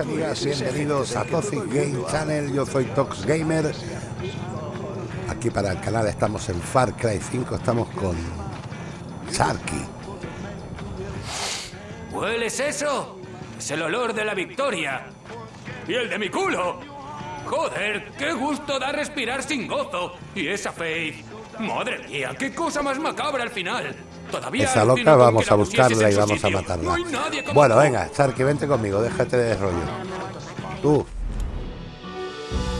Amigas, bienvenidos a Toxic Game Channel, yo soy Tox Gamer. Aquí para el canal estamos en Far Cry 5, estamos con Sharky. ¿Hueles eso? Es el olor de la victoria. ¡Y el de mi culo! Joder, qué gusto da respirar sin gozo. Y esa Faith. Madre mía, qué cosa más macabra al final. Esa loca vamos a buscarla y vamos a matarla. Bueno, venga, Sharky, vente conmigo, déjate de rollo. Tú.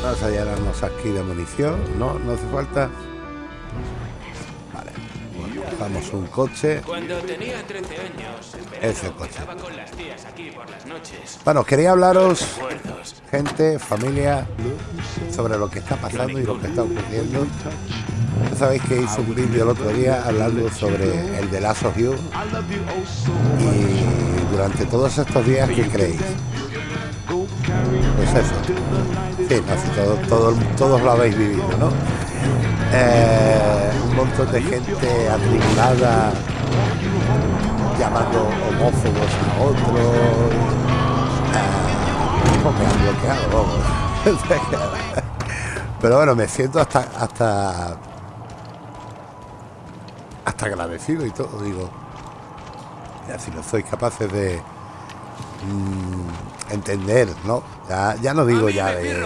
Vamos a llenarnos aquí de munición. No, no hace falta. Vale. Bueno, vamos un coche. Cuando tenía 13 años, Ese coche. con las tías aquí por las noches. Bueno, quería hablaros, gente, familia, sobre lo que está pasando y lo que está ocurriendo. Ya sabéis que hice un vídeo el otro día hablando sobre el de of You. Y durante todos estos días, ¿qué creéis? Pues eso. Sí, no, todos lo habéis vivido, ¿no? Eh, un montón de gente atribulada llamando homófobos a otros. Ah, me han bloqueado. Pero bueno, me siento hasta hasta hasta agradecido y todo, digo. Ya si no sois capaces de mm, entender, ¿no? Ya, ya no digo ya de,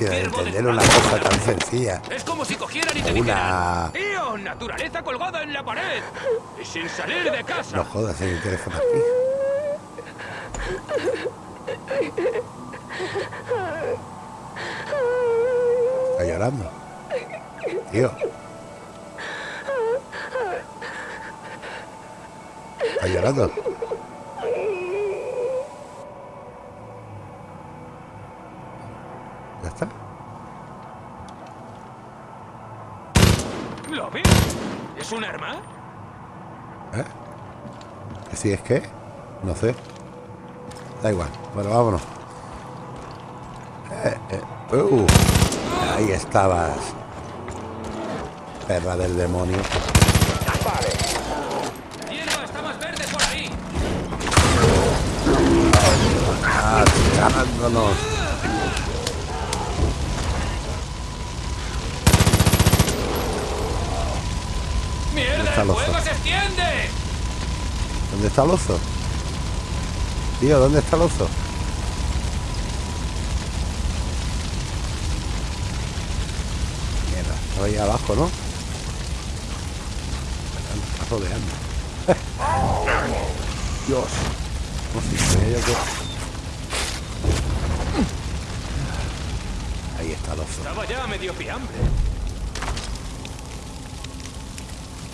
entender una cosa tan sencilla. Es como si cogieran y te Una- dijeran ¡Tío, naturaleza colgada en la pared! Y sin salir de casa. No jodas en el teléfono aquí. Está llorando. Tío. Ya está. ¿Lo ves? ¿Es un arma? ¿Eh? ¿Que si es que? No sé. Da igual. Bueno, vámonos. Eh, eh. Uh, ahí estabas. Perra del demonio. Ganándonos. ¡Mierda, está el el fuego se extiende! ¿Dónde está el oso? Tío, ¿dónde está el oso? Mierda, estaba ahí abajo, ¿no? Me está rodeando. Dios. No sé yo que... Oso. Estaba ya medio fiambre.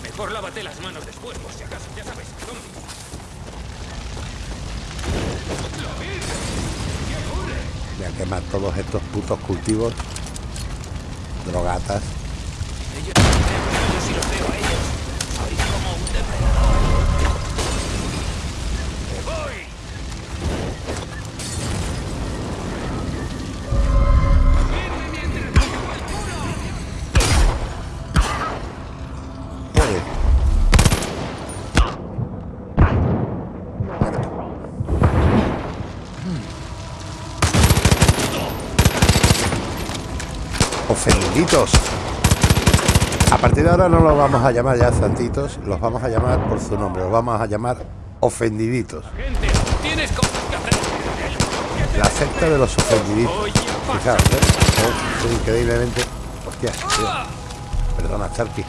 Mejor lávate las manos después, por si acaso, ya sabes, zombies. ¿Lo. Voy a quemar todos estos putos cultivos. Drogatas. Ellos yo sí los veo a ellos. Soy como un depredador. A partir de ahora no los vamos a llamar ya santitos, los vamos a llamar por su nombre, los vamos a llamar ofendiditos. La secta de los ofendiditos. ¿eh? Increíblemente. Hostia, tío. Perdona, Charky.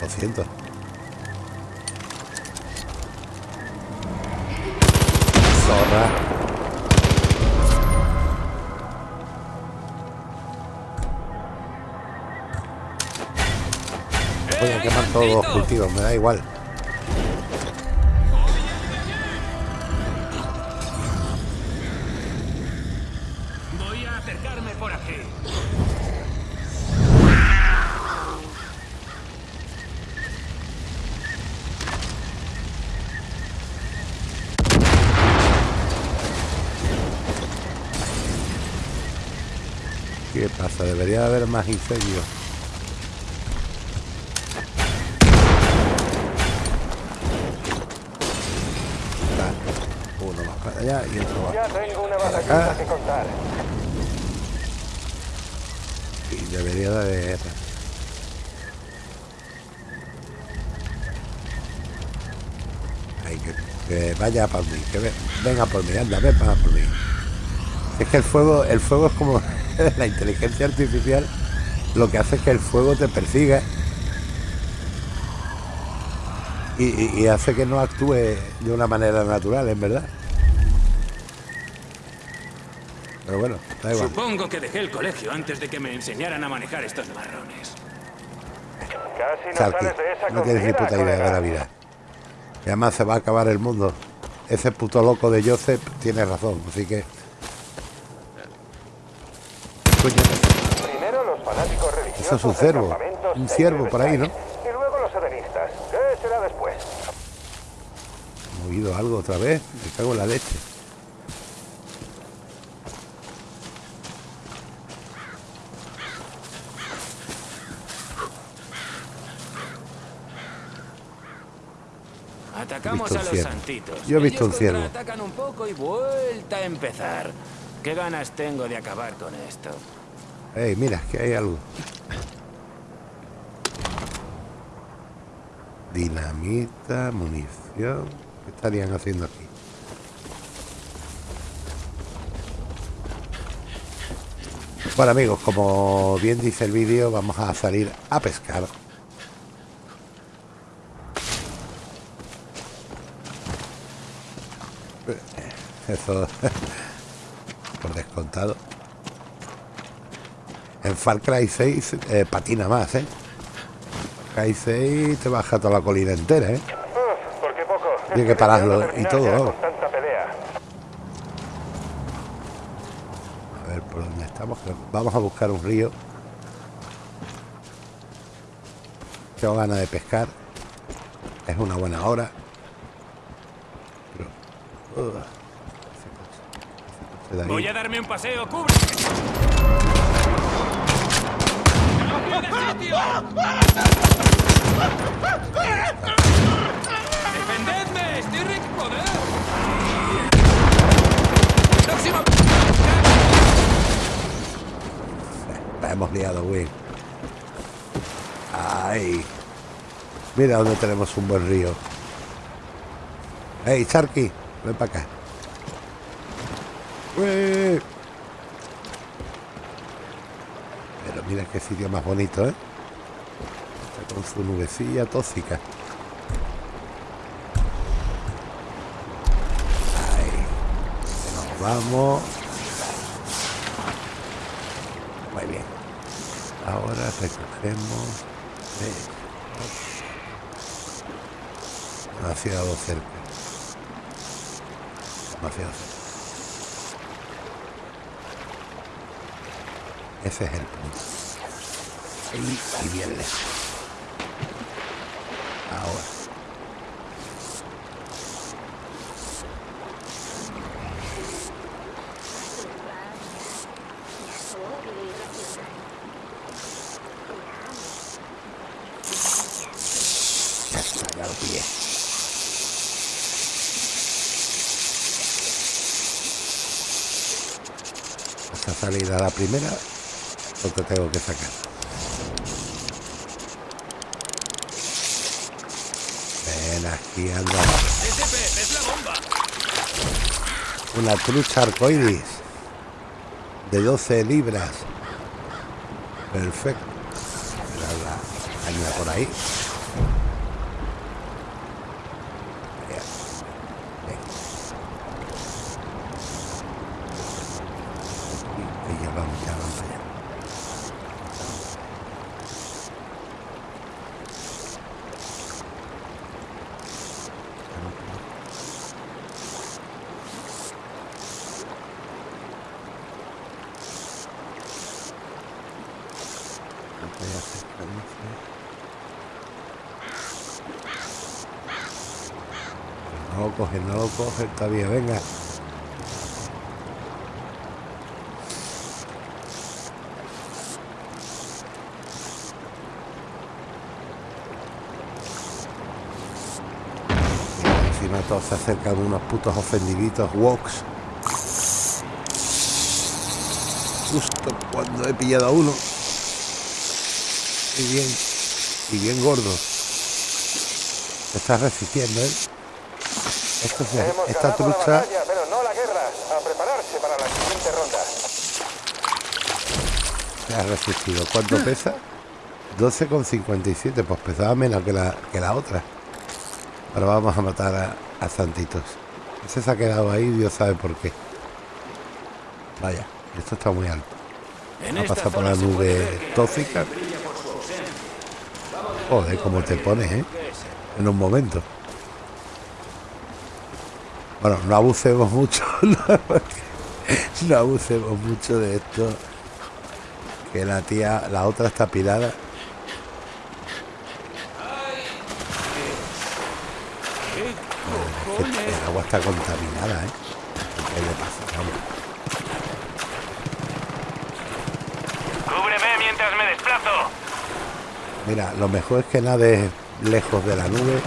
Lo siento. Quemar todos los cultivos, me da igual. Voy a acercarme por aquí. ¿Qué pasa? Debería de haber más incendios. Para allá y otro va Ya tengo una para acá. Y debería de haber... Ay, que, que vaya por mí, que ve- venga por mí, anda, ven para por mí. Es que el fuego, el fuego es como la inteligencia artificial, lo que hace es que el fuego te persiga y, y- y hace que no actúe de una manera natural, en verdad. Pero bueno, da igual. Supongo que dejé el colegio antes de que me enseñaran a manejar estos marrones. Casi no sales de esa no tienes ni puta idea de la vida. Y además se va a acabar el mundo. Ese puto loco de Joseph tiene razón, así que. Coño, Primero los fanáticos religiosos. Eso es un ciervo. Un ciervo por ahí, ¿no? Y luego los edenistas. ¿Qué será después? he oído algo otra vez. Me cago en la leche. Visto un. Yo he visto Ellos un ciervo. Atacan un poco y vuelta a empezar. ¿Qué ganas tengo de acabar con esto? Ey, mira, que hay algo. Dinamita, munición. ¿Qué estarían haciendo aquí? Bueno amigos, como bien dice el vídeo, vamos a salir a pescar. Eso por descontado. En Far Cry 6 eh, patina más, ¿eh? Far Cry 6 te baja toda la colina entera, ¿eh? Tiene que pararlo y todo. A ver por dónde estamos. Vamos a buscar un río. Tengo ganas de pescar. Es una buena hora. Pero. uh, ese coche- ese coche de ahí. Voy a darme un paseo, cubre. ¡Defendedme! ¡Estoy Rick, joder! ¡Próximo! La hemos liado, güey. Ay. Mira dónde tenemos un buen río. Hey, Charky, ven para acá. Pero mira qué sitio más bonito, ¿eh? Está con su nubecilla tóxica. Ahí. Nos vamos. Muy bien. Ahora recogeremos. eh, Demasiado cerca. Ese es el punto. Y bien lejos. Ahora. Ya está, ya lo pillé. Esta salida la primera, lo que tengo que sacar. Ven aquí, anda. Una trucha arcoiris de 12 libras. Perfecto. Mira la por ahí. Bien. Bien. Y- y ya vamos, ya vamos allá. Voy a hacer cadencia. No lo coge, no lo coge todavía, venga. Encima todos se acercan unos putos ofendiditos walks. Justo cuando he pillado a uno. Y bien, y bien gordo. Se está resistiendo, ¿eh? Esto es, Hemos esta ganado la trucha batalla, pero no la guerra. A prepararse para la siguiente ronda. se ha resistido. ¿Cuánto pesa? 12,57. Pues pesaba menos que la, que la otra. Ahora vamos a matar a, a Santitos. Ese se ha quedado ahí, Dios sabe por qué. Vaya, esto está muy alto. En Ha pasado por la nube tóxica. Joder, cómo te pones, ¿eh? En un momento. Bueno, no abusemos mucho. No, no abusemos mucho de esto. Que la tía, la otra está pirada. ¿Qué Que cojones? el agua está contaminada, ¿eh? ¿Qué le pasa? Vamos. Cúbreme mientras me desplazo. Mira, lo mejor es que nades lejos de la nube.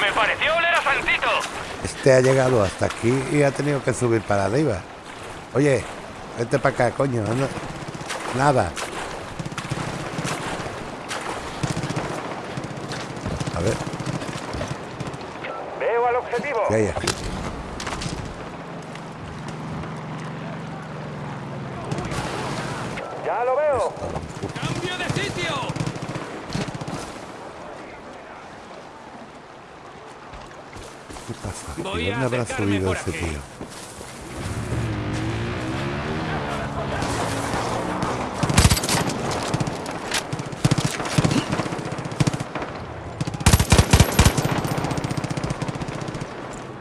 Me pareció oler a Santito. Este ha llegado hasta aquí y ha tenido que subir para arriba. Oye, vete para acá, coño. no- Nada. A ver, Veo al objetivo. ¿qué hay aquí? Ya lo veo. ¡Cambio de sitio! ¿Qué pasa? ¿Y Voy a dónde habrá subido ese aquí. tío?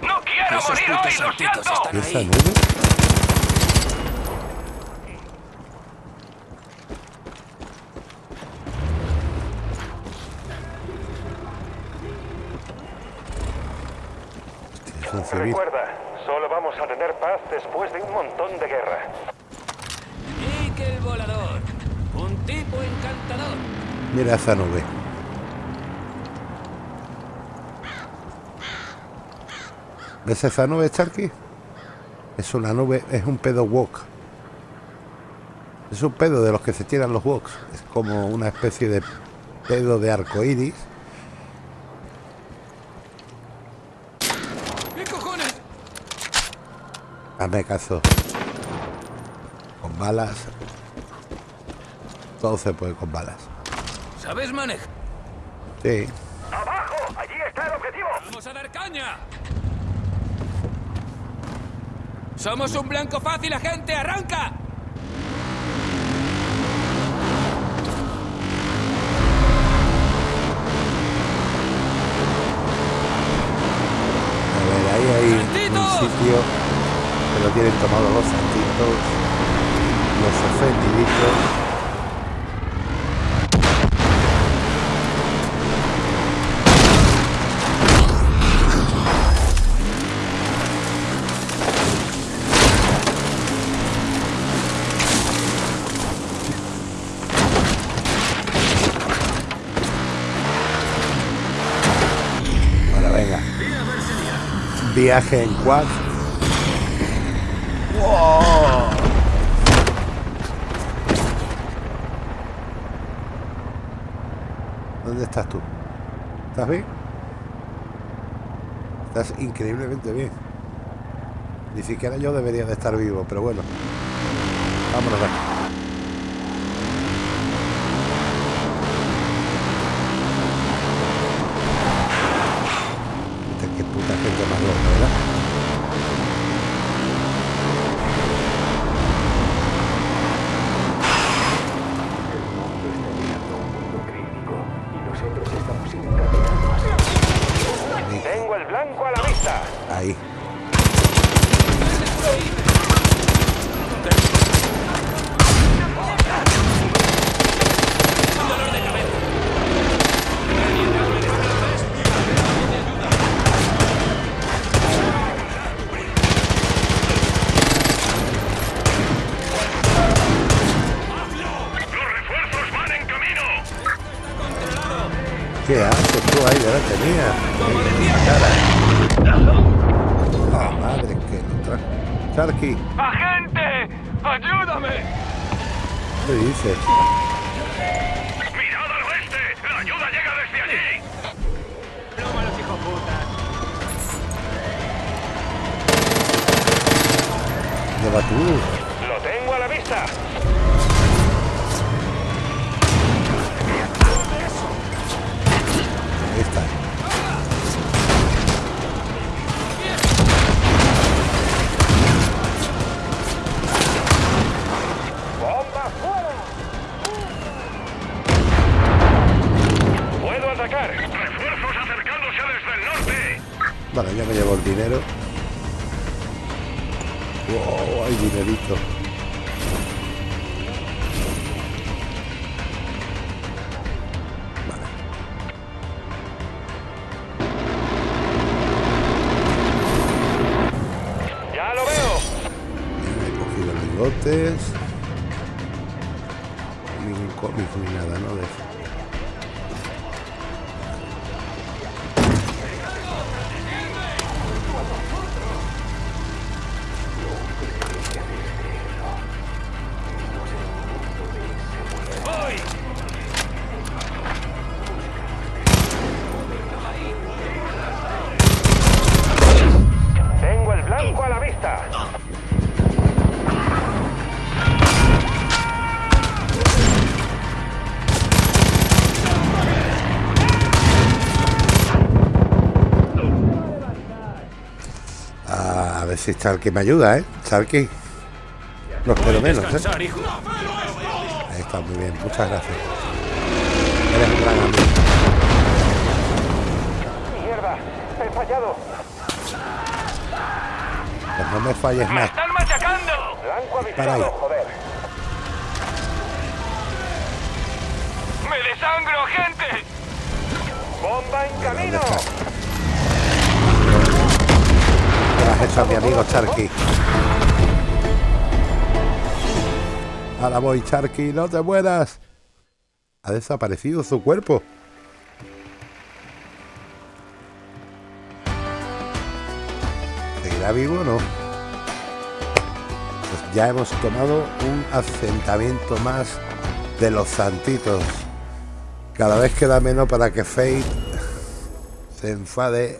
No quiero Esos morir hoy, lo siento. están ¿Y esa nube? Recuerda, solo vamos a tener paz después de un montón de guerra. Nickel volador. Un tipo encantador. Mira esa nube. ¿Ves esa nube, Charky? Es una nube, es un pedo walk. Es un pedo de los que se tiran los walks. Es como una especie de pedo de arco iris. ¿Qué cojones? Hazme caso. Con balas. Todo se puede con balas. ¿Sabes manejar? Sí. ¡Abajo! ¡Allí está el objetivo! ¡Vamos a dar caña! ¡Somos un blanco fácil, agente! ¡Arranca! A ver, ahí hay un sitio que lo tienen tomado los santitos, los ofendiditos. Bueno, venga. Viaje en quad. Estás tú? ¿Estás bien? Estás increíblemente bien. Ni siquiera yo debería de estar vivo, pero bueno. Vámonos de aquí. ¿Qué dices? ¡Mirad al oeste! ¡La ayuda llega desde allí! ¡Ploma los hijoputas! Lleva tú. ¡Lo tengo a la vista! Atacar! ¡Refuerzos acercándose desde el norte! Vale, ya me llevo el dinero. Wow, hay dinerito. Vale. ¡Ya lo veo! He cogido lingotes. Ningún cómic ni nada, ¿no? De Si Charky me ayuda, ¿eh? Charky. No espero menos, ¿eh? Ahí está, muy bien. Muchas gracias. Eres un gran amigo. ¡Mierda! ¡He fallado! Pues no me falles ¡Me más. están machacando! Blanco Para ahí. avispado, joder. ¡Me desangro, gente! ¡Bomba en camino! ¿Qué has hecho a mi amigo Charky? Ahora voy, Charky, no te mueras. Ha desaparecido su cuerpo. ¿Seguirá vivo o no? Pues ya hemos tomado un asentamiento más de los santitos. Cada vez queda menos para que Fate se enfade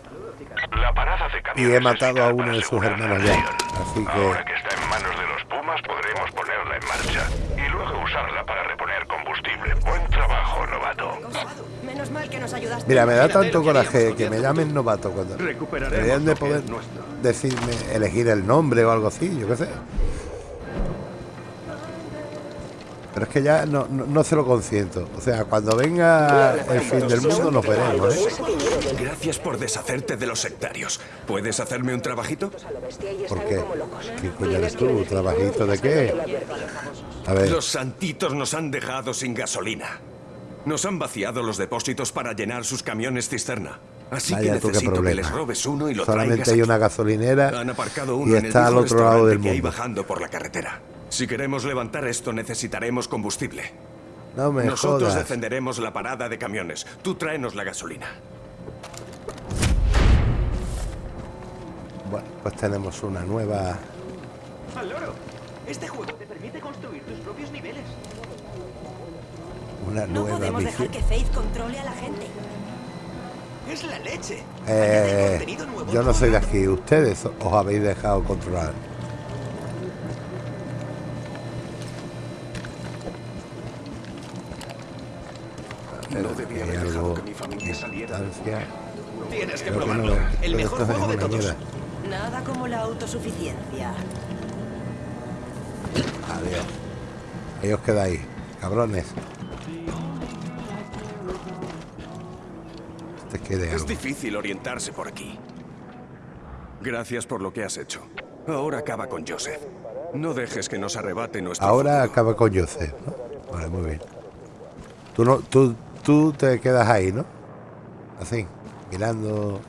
y he matado a uno de sus hermanos ya. Así Ahora que que está en manos de los Pumas, podremos ponerla en marcha y luego usarla para reponer combustible. Buen trabajo, novato. Menos mal que nos ayudaste. Mira, me da tanto que coraje que me llamen novato cuando deberían de que poder decirme elegir el nombre o algo así, yo qué sé. Pero es que ya no, no, no se lo consiento. O sea, cuando venga el fin del mundo nos veremos, ¿eh? Gracias por deshacerte de los sectarios. ¿Puedes hacerme un trabajito? ¿Por qué? ¿Qué coño eres tú? ¿Trabajito de qué? A ver, Los santitos nos han dejado sin gasolina. Nos han vaciado los depósitos para llenar sus camiones cisterna. Así vaya que necesito que les robes uno y lo Solamente hay aquí. una gasolinera Han aparcado y uno el está al otro lado del mundo. bajando por la carretera. Si queremos levantar esto necesitaremos combustible. No me Nosotros jodas. defenderemos la parada de camiones. Tú tráenos la gasolina. Bueno, pues tenemos una nueva... Al loro. Este juego te permite construir tus propios niveles. Una No nueva podemos dejar que Faith controle a la gente. Es la leche. Eh, yo no soy de aquí. Ustedes os habéis dejado controlar. Distancia. Tienes que que no, probarlo. El mejor es juego de todos. mierda. Nada como la autosuficiencia. Adiós. Ahí os quedáis, cabrones. Te quede Es algo. difícil orientarse por aquí. Gracias por lo que has hecho. Ahora acaba con Joseph. No dejes que nos arrebate nuestro Ahora futuro. acaba con Joseph, ¿no? Vale, muy bien. Tú, no, tú, tú te quedas ahí, ¿no? Así, mirando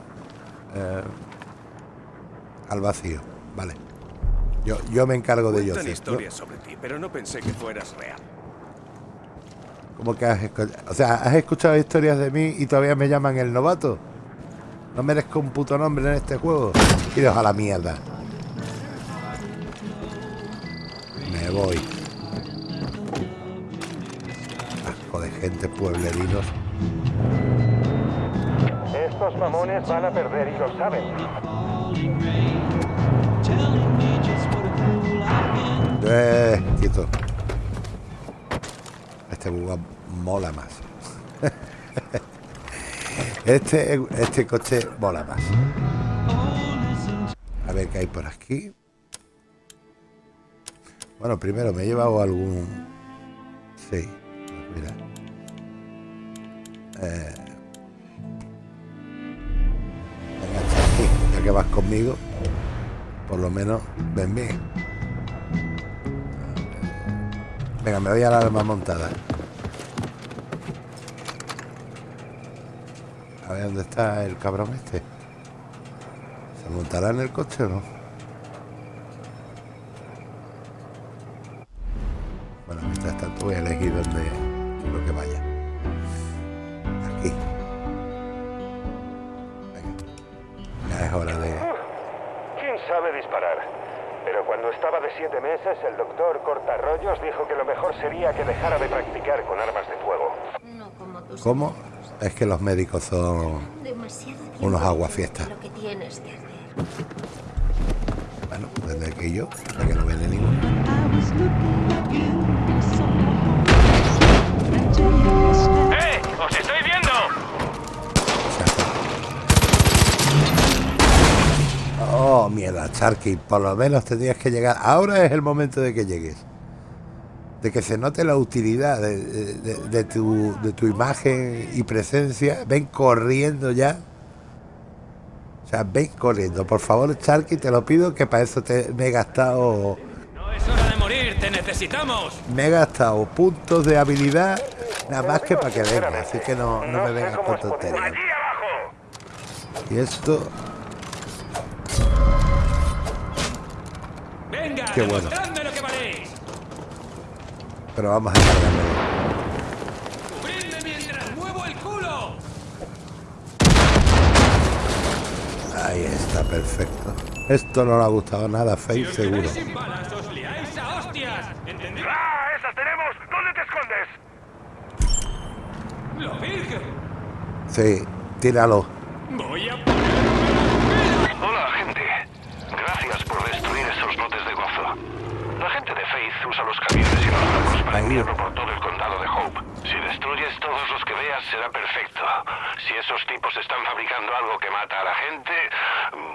eh, al vacío. Vale. Yo, yo me encargo de. ¿no? historias sobre ti, pero no pensé que fueras real. Como que has escuchado. O sea, has escuchado historias de mí y todavía me llaman el novato. No merezco un puto nombre en este juego. Iros a la mierda. Me voy. Asco de gente, pueblerinos. Estos mamones van a perder y lo saben. Eh, quieto. Este buga mola más. Este, este coche mola más. A ver qué hay por aquí. Bueno, primero me he llevado algún... Sí, pues mira. Eh... que vas conmigo, por lo menos ven bien. Venga, me voy a la arma montada. A ver dónde está el cabrón este. ¿Se montará en el coche o no? Bueno, mientras tanto voy a elegir dónde quiero que vaya. Aquí. Sabe disparar? Pero cuando estaba de siete meses, el doctor Cortarrollos dijo que lo mejor sería que dejara de practicar con armas de fuego. No como tus ¿Cómo? Es que los médicos son... Unos aguafiestas. Lo que tienes que hacer. Bueno, desde que yo, hasta que no viene ninguno. Oh, mierda, Charky, por lo menos tendrías que llegar. Ahora es el momento de que llegues. De que se note la utilidad de, de- de- de tu, de tu imagen y presencia. Ven corriendo ya. O sea, ven corriendo. Por favor, Charky, te lo pido que para eso te, me he gastado. No es hora de morir, te necesitamos. Me he gastado puntos de habilidad nada más que para que venga. Así que no, no me vengas con tonterías. Y esto, Qué bueno. pero vamos a cargarlo. ¡Cubridme mientras muevo el culo! Ahí está, perfecto. Esto no le ha gustado nada, Si Faith, os seguro. sin balas, os liáis a hostias. ¿Entendido? ¡Ah, esas tenemos! ¿Dónde te escondes? ¡Lo virgen! Sí, tíralo. Voy a ponerme Hola, gente. Gracias por destruir esos botes de gozo. La gente de Faith usa los camiones y los barcos para enviarlo por todo el condado de Hope. Si destruyes todos los que veas, será perfecto. Si esos tipos están fabricando algo que mata a la gente,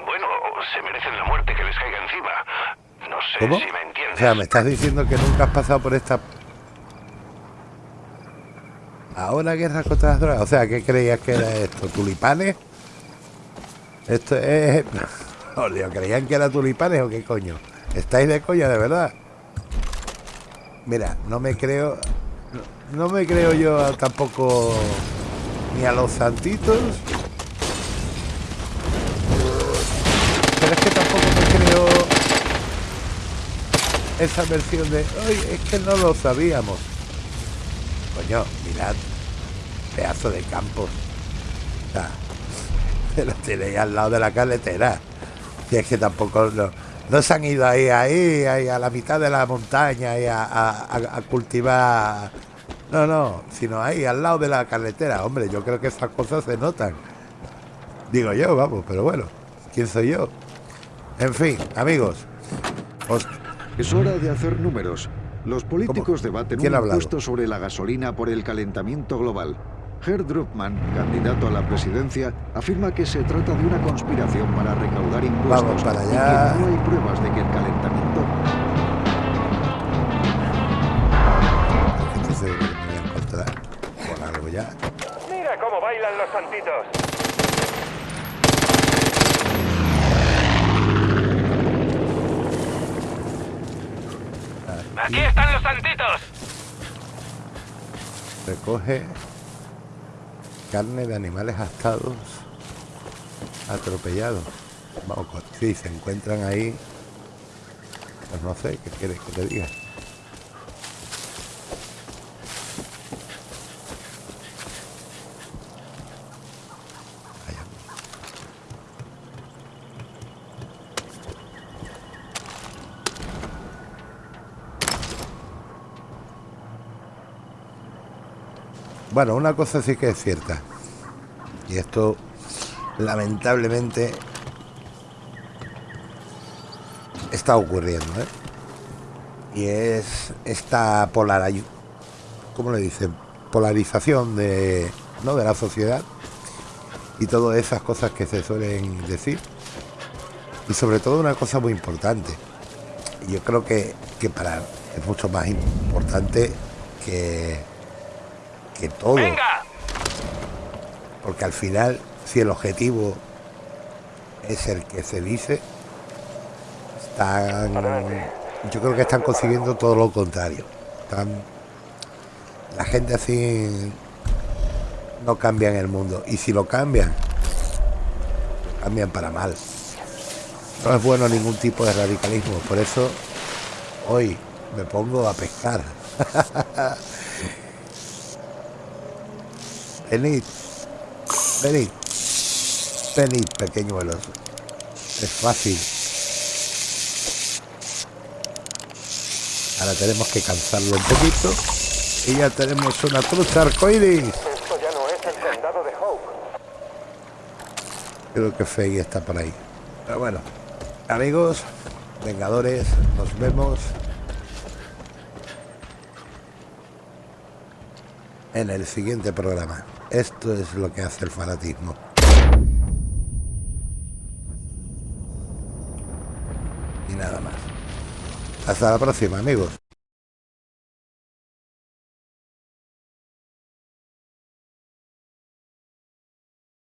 bueno, se merecen la muerte que les caiga encima. No sé ¿Cómo? si me O entiendes. sea, me estás diciendo que nunca has pasado por esta... Ahora guerra contra las drogas. O sea, ¿qué creías que era esto? ¿Tulipanes? Esto es... Olio, ¿creían que era tulipanes o qué coño? ¿Estáis de coña, de verdad? Mira, no me creo... No, me creo yo tampoco ni a los santitos. Pero es que tampoco me creo esa versión de hoy es que no lo sabíamos. Coño, mirad, pedazo de campos. Se lo tenéis al lado de la carretera. Si es que tampoco no, no se han ido ahí, ahí, ahí a la mitad de la montaña y a, a- a- cultivar. No, no, sino ahí al lado de la carretera. Hombre, yo creo que esas cosas se notan. Digo yo, vamos, pero bueno, ¿quién soy yo? En fin, amigos, os Es hora de hacer números. Los políticos debaten ¿Quién un impuesto sobre la gasolina por el calentamiento global. Herr Druckmann, candidato a la presidencia, afirma que se trata de una conspiración para recaudar impuestos Vamos para y allá. que no hay pruebas de que el calentamiento que me voy a encontrar con algo ya. Mira cómo bailan los santitos. ¡Aquí están los santitos! Recoge carne de animales astados, atropellados. Vamos, si se encuentran ahí, pues no sé, ¿qué quieres que te diga? Bueno, una cosa sí que es cierta. Y esto, lamentablemente, está ocurriendo, ¿eh? Y es esta polarización, ¿cómo le dicen? Polarización de, ¿no? de la sociedad y todas esas cosas que se suelen decir. Y sobre todo una cosa muy importante. Yo creo que, que para es mucho más importante que, que todo. Porque al final, si el objetivo es el que se dice, están, yo creo que están consiguiendo todo lo contrario. Están, la gente así no cambia en el mundo. Y si lo cambian, cambian para mal. No es bueno ningún tipo de radicalismo. Por eso hoy me pongo a pescar. venid, venid, venid, pequeñuelos. Es fácil. Ahora tenemos que cansarlo un poquito. Y ya tenemos una trucha arcoíris. Esto ya no es el condado de Hope. Creo que Fey está por ahí. Pero bueno, amigos, vengadores, nos vemos en el siguiente programa. Esto es lo que hace el fanatismo. Y nada más. Hasta la próxima, amigos.